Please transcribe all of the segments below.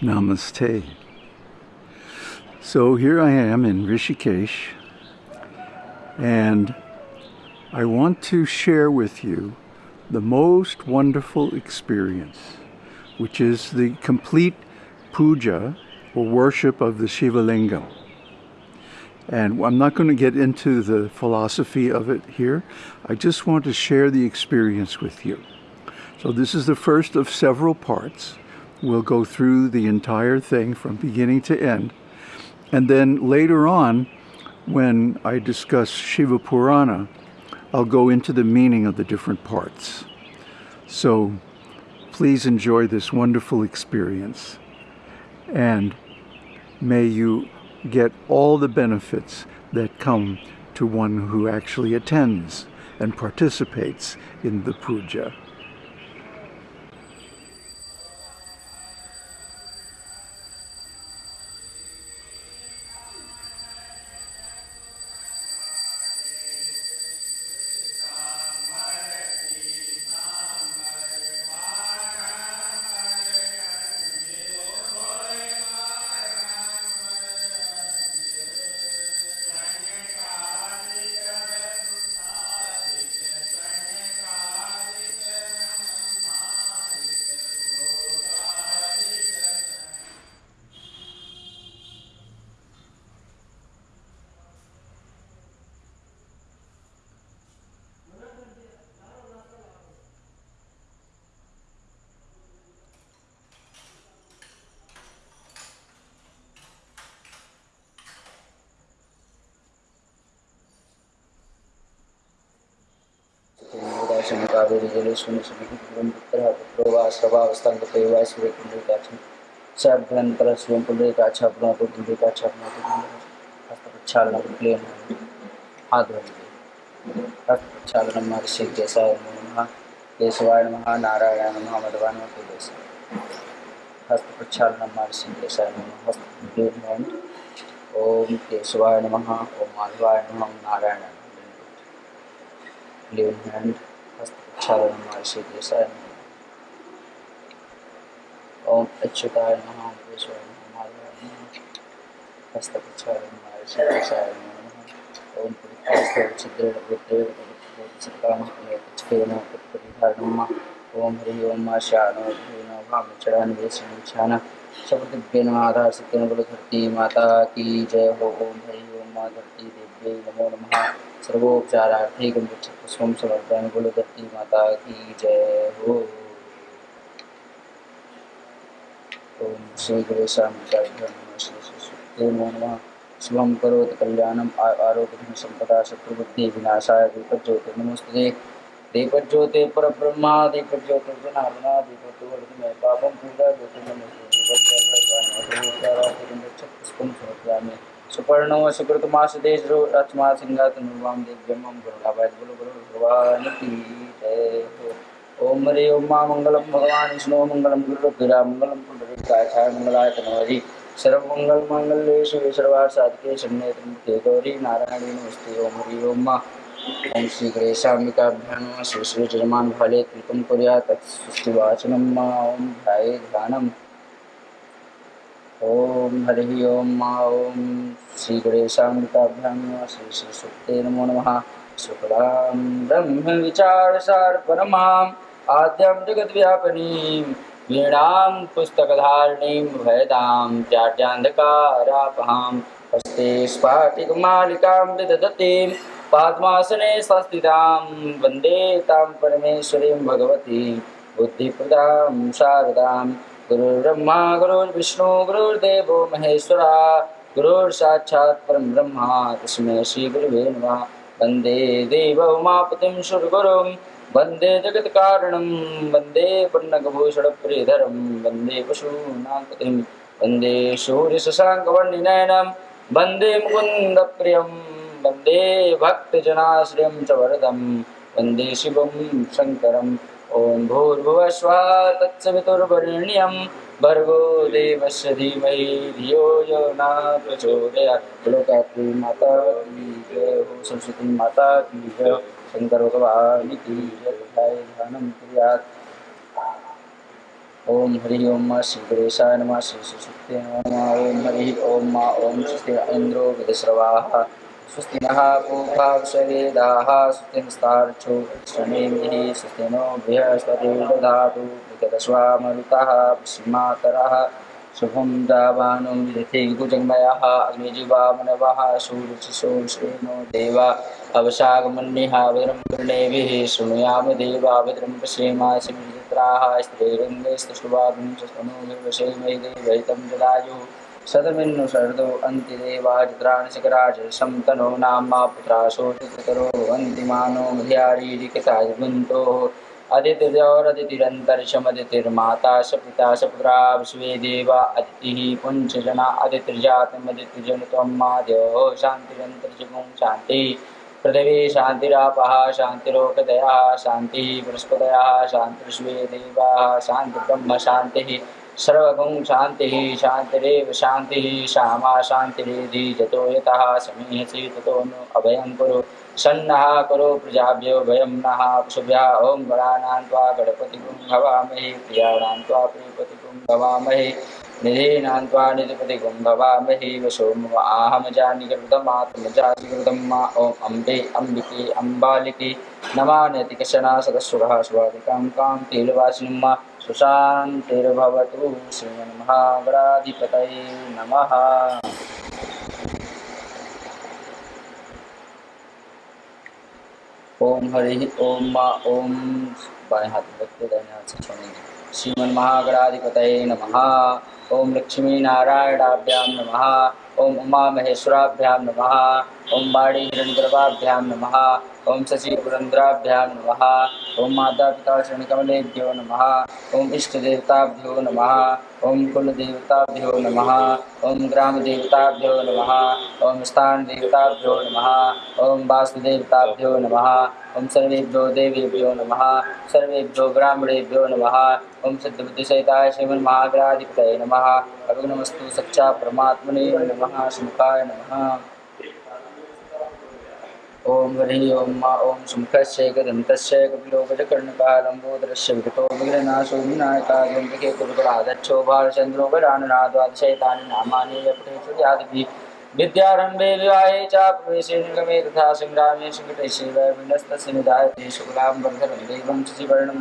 Namaste. So here I am in Rishikesh, and I want to share with you the most wonderful experience, which is the complete puja or worship of the Shiva Lingam. And I'm not going to get into the philosophy of it here. I just want to share the experience with you. So this is the first of several parts. We'll go through the entire thing from beginning to end. And then later on, when I discuss Shiva Purana, I'll go into the meaning of the different parts. So please enjoy this wonderful experience. And may you get all the benefits that come to one who actually attends and participates in the puja. Dakshin Kaveri Jaleshwari सुखिपुरं पुत्रः पुत्रो वा सर्वावस्थान्तते वा सूर्यकुण्डलिकाक्षं साभ्यन्तर शिवं पुण्डलिकाक्षा पुनः पुण्डलिकाक्षा पुनः हस्तप्रक्षालनं धोइए हस्तप्रक्षालनं महर्षि केशाय नमः केशवाय नमः नारायणाय नमः मधवाय नमः केश हस्तप्रक्षालनं महर्षि केशाय नमः हस्त ओम केशवाय नमः ओम माधवाय नमः नारायणाय Lean hand हस्तप्रक्षालन महर्षि देसाय ओम अच्युताय नमः केशवाय नमः हस्तप्रक्षालन महर्षि नमः ओम तत्परिधारणम् ओम हरि ओम मा शानो धेन भामचरान वेशनिछान शब्दभ्य नमाधार सत्यन बलधरती माता की जय हो ओम हरि ओम मा धरती देव्यै नमो नमः सर्वोपचारार्थी गंभीर समर्पण गुलदत्ती माता की जय हो। ओम श्री गणेशाय शुभम करोति कल्याणम आरोग्य संपदा, शत्रुबुद्धि विनाशाय दीपज्योति नमस्ते। दीपज्योति पर ब्रह्मा दीपज्योति जनार्दना दीपज्योति में पापम पूजा, ज्योति, नमस्ते। दीपज्योति पुष्पम समर्पयामि सुपर्णो सुकृतमासदेशो रथमा सिंहात निर्वाम दिव्यम गुरुलाभाय गुरु गुरु भगवान की जय। ओम हरि ओम मा मंगलम भगवान विष्णु मंगलम गुरु गिरा मंगलम पुंडरीकाय छाय मंगलाय तनवरी सर्वमंगल मंगल्ये शिवे सर्वार्थ साधके शरण्ये त्र्यंबके गौरी नारायणी नमस्ते ओम हरि ओम मा। ओम श्री गणेशाम्बिकाभ्यां श्री श्री जजमान फले कृतं कुर्यात् तत्सृष्टिवाचनं ओम ध्याये ध्यानम् ओम हरि ओम मा ओम श्री गणेशाम्बिकाभ्यां श्री श्री सुप्ते नमो नम। शुक्लां ब्रह्म विचार विचारसार परमाम् आद्यं जगद्व्यापिनीं वीणां पुस्तकधारिणीं भयदां जाड्यान्धकारापहां हस्ते स्फाटिकमालिकां विदधतीं पद्मासने संस्थितां वंदे परमेश्वरीं भगवतीं बुद्धिप्रदां शारदां गुरुर्ब्रह्मा, गुरुर्विष्णु, गुरुर्देवो महेश्वरा, गुरुर्साक्षात् परं ब्रह्मा तस्मै श्रीगुरुवे नमः. वंदे देव उमापतिं सुरगुरुं वंदे जगत्कारणं, वंदे पन्नगभूषणप्रियधरं वंदे पशूनां पतिं वंदे सूर्यशशाङ्कवर्णिनयनं, वंदे मुकुन्दप्रियं, वंदे भक्तजनाश्रयं च वरदं, वंदे शिवं शङ्करम् ॐ भूर्भुवस्वः तत्सवितुर्वरेण्यं भर्गो देवस्य धीमहि धियो यो न माता सरस्वती माता शंकर भगवान ओम हरि ओम श्री गणेशाय नमः, श्री सुशुक्ते नमः। ओम हरि ओम मा ओम स्वस्ति इंद्रो विदस्रवाः स्वस्ति नः पूर्वा विश्ववेदाः स्वस्ति नस्तार्चो श्रमेभिः स्वस्ति नो बृहस्पतिर्दधातु विगतस्वामरुतः श्रीमातरः शुभं दावानो सूर्यशिशोश्रेणो देवा अवशागमन्यः भद्रं कर्णेभिः शृणुयाम देवा भद्रं पश्येमाशित्राः स्त्रीरङ्गैस्तुष्टुवागुं स्तनोभिर्वशेमहि देवहितं जलायुः शतमिन्नु शरदो अन्तिदेवाजित्राणि शिखराज शं नाम्मा पुत्रा शोषितरो अन्तिमानो मध्यारीरिकतायुगन्तोः अदितिरन्तरिक्षमदितिर्माता स पिता स पुत्रा विश्वे देवा अदितिः पुञ्चजना अदितिर्जातमदितिजन त्वं माद्योः शान्तिरन्तरिक्षगुं शान्तिः पृथिवी शान्तिरापः शान्तिरोकदयः शान्तिः बृहस्पतयः शान्तिर्विश्वे देवाः शान्तिब्रह्म शान्तिः सर्वगुं शान्तिः, शान्तिरेव शान्तिः श्यामा शान्तिरेधि जतो यतः समीहसि ततो नु अभयं कुरु। सन्नः करो प्रजाभ्यो भयं नः पशुभ्यः ॐ गणानां त्वा गणपतिगुं भवामहे, प्रियाणां त्वा प्रियपतिगुं भवामहे, निधीनां त्वा निधिपतिगुं भवामहे वशो मम आहमजानिकृतमात्मजातिकृतं मा ॐ अम्बे अम्बिके, अम्बालिके नमानतिकशना सदस्वः स्वादिकां कां, तेलवासिनं मा सुशान्तिर्भवतु श्रीमन्महागणाधिपतये नमः। ओम हरि ओम मा ओम बाएँ हाथ रखते हाथ से छोड़ेंगे। श्रीमन महागणाधिपतये नमः। ओम लक्ष्मी नारायणाभ्यां नमः। ओम उमा महेश्वराभ्यां नमः। ओम बाड़ी हिरण्यगर्भाभ्यां नमः। ओम शशि पुरंद्राभ्यां नमः। ओम माता पिता शरणकमलेभ्यो नमः। ओम इष्ट देवताभ्यो नमः। ओम कुल देवताभ्यो नमः। ओम ग्राम देवताभ्यो नमः। ओम स्थान देवताभ्यो नमः। ओम वास्तुदेवताभ्यो नमः। ओम सर्वेभ्यो देवेभ्यो नम। सर्वेभ्यो ब्राह्मणेभ्यो नम। ओम सिद्धबुद्धिसहिताय श्रीमन्महाग्राधिपतये नमः। अभिनमस्तु सच्चा परमात्मने नम। सुमुखाय नमः। ओम हरि ओम मा ओम सुमुखस्य गदन्तस्य कपिलो विगतो विघ्ननाशो विनायकाग्यन्तके कुरुकराधच्छो भालचन्द्रो गडानुनाद्वादशैतानि नामानि यादभिः विद्यारम्भे विवाहे च निगमे तथा सङ्ग्रामे निधायते शुक्लां देवं शिवर्णं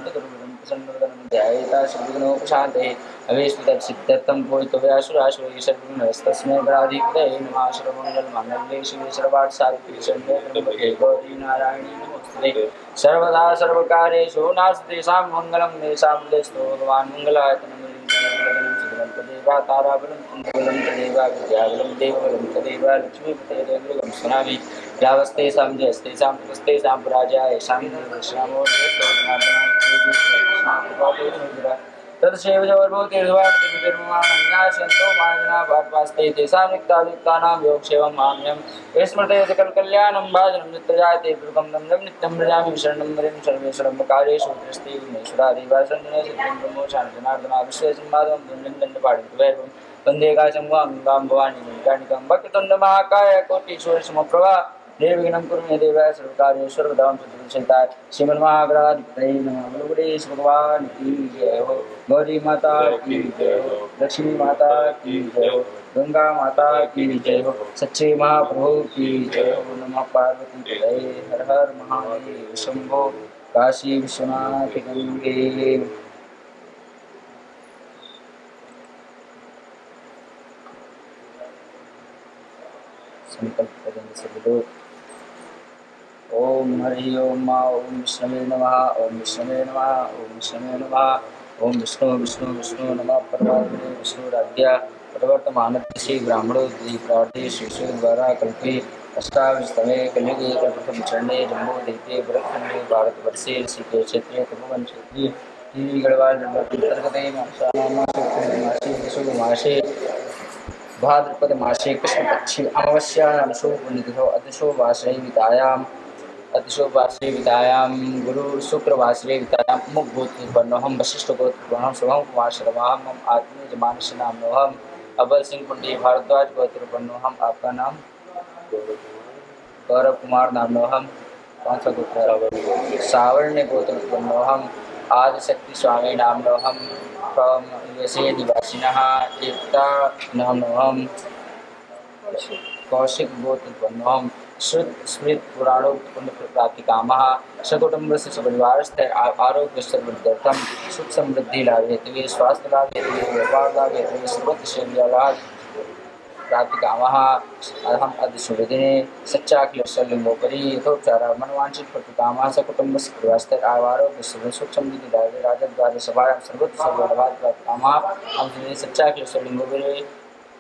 ध्यायेता श्रीविघ्नोपशान्ते अवेश्वतत्सिद्धर्थं भूयितव्यासुरासुरै सर्वस्तस्मै गणाधिपतये नमः शिवे सर्वार्थसाधिके शरण्ये त्र्यम्बके गौरी नारायणी नमोस्तुते सर्वदा सर्वकार्येषु नास्ति तेषां मङ्गलं तेषां हृदयस्थो भगवान् मङ्गलायतनं देवा ताराबलं श्यामो तदशैव जवर्भूतिर्वाणतिर्माणन्यासन्तो माजना भाट्वास्ते तेषां निक्तायुक्तानां योगक्षेमं माम्यं विस्मृते सकलकल्याणं भाजनं नित्यजायते दं नित्यं व्रजामि शरणं मरिं सर्वेश्वरं कार्येषु दृष्टि विघ्नेश्वरादेवा सिद्धिं ब्रह्मोषां जनार्दना विश्वेशन्माधवं दण्डं वैभवं वंदे काशं वां गां भवानी गणिकां भक्तुण्डमहाकाय कोटिश्वरसमप्रभा निर्विघ्नं कुरु मे देव श्रीमन महागणाधिपतये नमः। भगवान की जय हो। गौरी माता की जय हो। लक्ष्मी माता की जय हो। गंगा माता की जय हो। सच्चे महाप्रभु की जय हो। नमः पार्वती पतये हर हर महादेव शंभो। काशी विश्वनाथ गंगे। संकल्प करेंगे सभी लोग। ओम हरि ओम मा ओम विष्णवे नमः, ओम विष्णवे नमः, ओम विष्णवे नमः, ओम विष्णु विष्णु विष्णु नमः परमात्मने विष्णुराज्ञा प्रवर्तमान श्री ब्राह्मणो द्विप्राटे शिशु द्वारा कल्पे अष्टाविस्तमे कलियुगे प्रथम चरणे देते भरतखंडे भारतवर्षे ऋषिकेश क्षेत्रे तपोवन क्षेत्रे टीवी गढ़वाल अंतर्गते मासे भाद्रपद मासे, कृष्णपक्षे अमावस्यायां शुभपुण्यतिथौ अतिशो वासवितायाम् अतिशो वासवितायां गुरु शुक्रवासरे वितायां मुखभूतवर्णोऽहं वशिष्ठगोत्रवर्णोऽहं शुभं कुमारशर्माहं मम आत्मीयजमानस्य नामोऽहम अबल सिंह पुंडी भारद्वाज गोत्रवर्णोऽहम आपका नाम? गौरव कुमार नाम नामोहम कौन सा गोत्र? सावर्ण्य गोत्रवर्णोऽहम आदिशक्ति स्वामी नामोहम from USA निवासिनः एकता नाम नमः कौशिक गोत्रोत्पन्नोऽहं श्रुत, स्मृत पुराणोत्पन्न प्राप्तिकामः सकुटुम्बस्य सपरिवारस्थ आरोग्य सर्वर्थम सुख समृद्धि लाभ हेतु स्वास्थ्य लाभ हेतु व्यापार लाभ हेतु सर्वत्र सेव्यालाभ प्राप्तिकामः अहम् अद्य शुभदिने सच्चाखिलशलिङ्गोपरि यथोपचारः मनवाञ्छित प्रतिकामः सकुटुम्बस्य परिवारस्थ आरोग्य सुख समृद्धि लाभे, राजद्वारे सभायां सर्वत्र सर्वलाभात् प्राप्तिकामः अहं सच्चाखिलशलिङ्गोपरि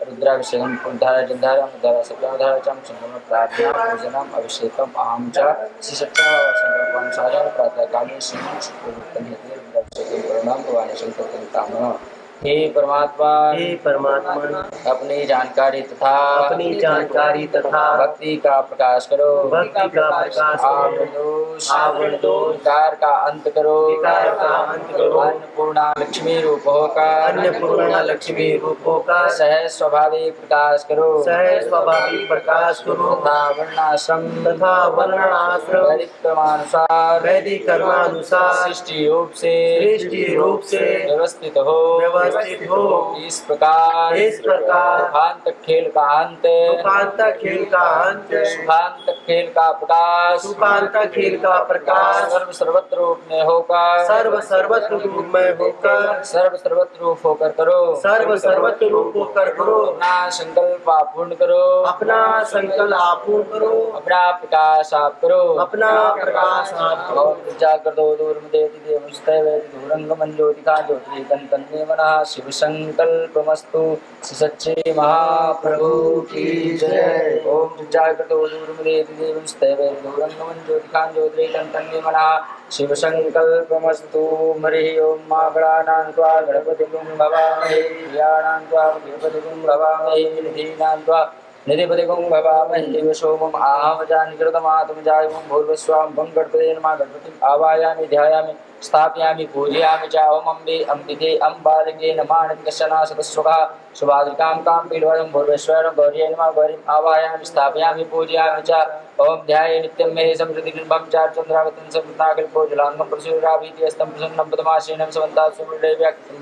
रुद्राभिषेकं पुनधारा जन्धारा मुद्धारा सप्ताधारा च संगम प्रार्थना पूजनम्, अभिषेकम्, अहं च श्रीसत्यासङ्कल्पानुसारेण प्रातःकाले श्रीमन् रुद्राभिषेकं करुणां भवानी शङ्करकामः हे परमात्मा हे परमात्मा अपनी जानकारी तथा अपनी जानकारी तथा भक्ति का प्रकाश करो। भक्ति का प्रकाश करो। आवरण विकार का अंत करो। विकार का अंत करो। अन्नपूर्णा लक्ष्मी रूप होकर अन्नपूर्णा लक्ष्मी रूपों का सह स्वाभाविक प्रकाश करो। सह स्वाभाविक प्रकाश करो। तथा वर्णाश्रम तथा वर्णाश्रम वैदिक क्रमानुसार वैदिक कर्मानुसार सृष्टि रूप से सृष्टि रूप से व्यवस्थित हो। व्यवस्थित हो। इस प्रकार इस प्रकार दुखांत खेल का अंत सुखांत खेल का अंत सुखांत खेल का प्रकाश। सुखांत खेल का प्रकाश। सर्व सर्वत्र रूप में होकर। सर्व सर्वत्र रूप में होकर। सर्व सर्वत्र रूप होकर करो। सर्व सर्वत्र रूप होकर करो। अपना संकल्प आप पूर्ण करो। अपना संकल्प आप पूर्ण करो। अपना प्रकाश आप करो। अपना प्रकाश आप करो। और जाकर दो। दूर देति देवस्तैव दूरंगमं ज्योतिका ज्योति तन्मे मनः शिव संकल्पमस्तु सच्चे महाप्रभु की जय। देवस्तैव दूरंगमं ज्योतिका ज्योति तन्मे मनः हरिः ओम मा गणानां त्वा गणपतिं भवामहे, प्रियाणां त्वा गणपतिं भवामहे निधीनां त्वा निधिपतिगुं भवामहे सोमम् आहवजानिकृतमातमजायमं भूर्वस्वां भं गणपते नमः। गणपतिम् आवायामि, ध्यायामि, स्थापयामि, पूजयामि च अम्बे, अम्बिके, अम्बालिके नमानिकशना सदस्वः शुभाद्रिकां कां पीडवरं भूर्वेश्वरं गौर्यै नमः। गौरीम् आवायामि, स्थापयामि, पूजयामि च ॐ ध्याये नित्यं मे समृद्धिबिम्बं चार्चन्द्रावतं समृताकल्पो जलाङ्गं प्रसूराभीति अस्तं प्रसन्नं पदमाशीनं समन्तात् सुमृडैव्याख्यं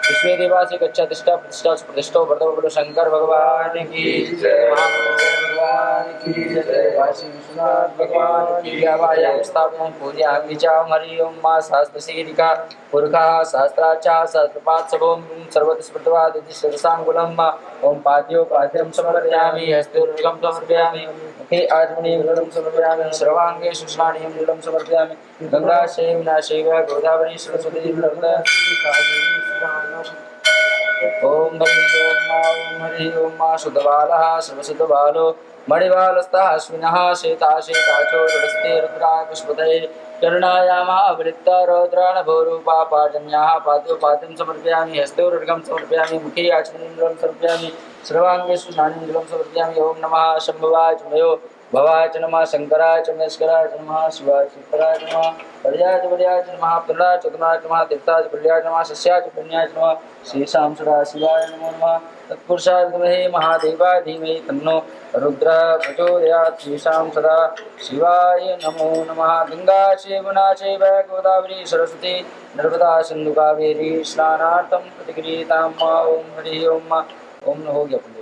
विश्वे देवासि गच्छ तिष्ठा प्रतिष्ठा सुप्रतिष्ठो वर्धो बोलो शंकर भगवान की जय। भगवान की जय। काशी विश्वनाथ भगवान की आवायां स्थापयामि पूजयामि च हरि ओम मा सहस्रशीलिका पुरखा सहस्राचा सहस्रपात् सबों सर्वत्र स्मृतवादिति सरसाङ्गुलं ओम पाद्यो पाद्यं समर्पयामि हस्तोर्गं समर्पयामि, मुखे आत्मनीं जलं समर्पयामि सर्वाङ्गे शुष्णानीं जलं समर्पयामि। गङ्गा शैव नाशैव गोदावरी सरस्वती नर्मदा ओम हरि ओम मा ओम हरि ओम मा शुद्धबालः सर्वशुद्धबालो मणिबालस्तः अश्विनः शेताशेताचो रडस्ते रुद्राकुष्पतये करुणायामावृत्ता रौद्राणभोरूपा पाजन्याः पाद्योपाद्यं समर्पयामि, हस्तोरुर्गं समर्पयामि, मुखे आचमनीन्द्रं समर्पयामि सर्वाङ्गे स्नानीन्द्रं ॐ च मयो भवाय च नमः। शङ्कराय च महेश्वराय च नमः शिवाय शिवराय च नमः पर्याय च पर्याय च नमः प्रहलाय च चतुराय च नमः तीर्थाय च प्रलयाय च नमः सस्याय च पुण्याय च नमः श्रीशां सदा शिवाय नमो नमः तत्पुरुषाय विद्महे महादेवाय धीमहि तन्नो रुद्र प्रचोदयात् श्रीशां सदा शिवाय नमो नमः गङ्गा चैवना चैव गोदावरी सरस्वती नर्मदा सिन्धु कावेरी स्नानार्थं प्रतिगृहीतां मा ॐ हरिः ओम न हो